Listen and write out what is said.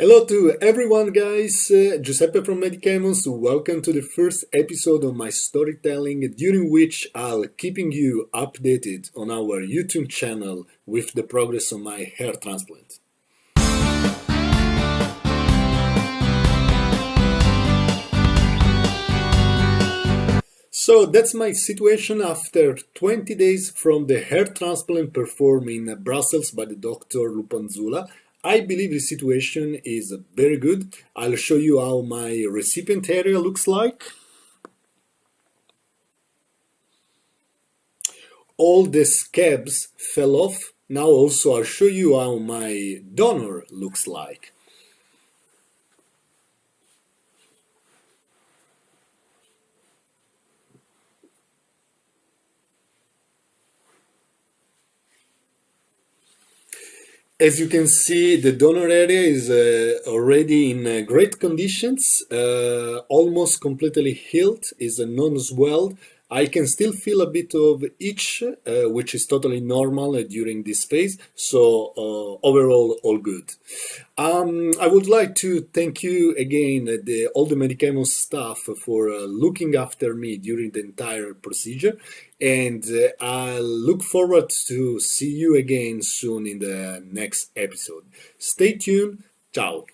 Hello to everyone guys, uh, Giuseppe from Medicamons, welcome to the first episode of my storytelling during which I'll keeping you updated on our YouTube channel with the progress of my hair transplant. So that's my situation after 20 days from the hair transplant performed in Brussels by the Dr. Lupanzula. I believe the situation is very good. I'll show you how my recipient area looks like. All the scabs fell off. Now also I'll show you how my donor looks like. As you can see, the donor area is uh, already in uh, great conditions, uh, almost completely healed, is a non-swelled, I can still feel a bit of itch, uh, which is totally normal uh, during this phase, so uh, overall all good. Um, I would like to thank you again, uh, the, all the Medicamons staff for uh, looking after me during the entire procedure, and uh, I look forward to see you again soon in the next episode. Stay tuned, ciao!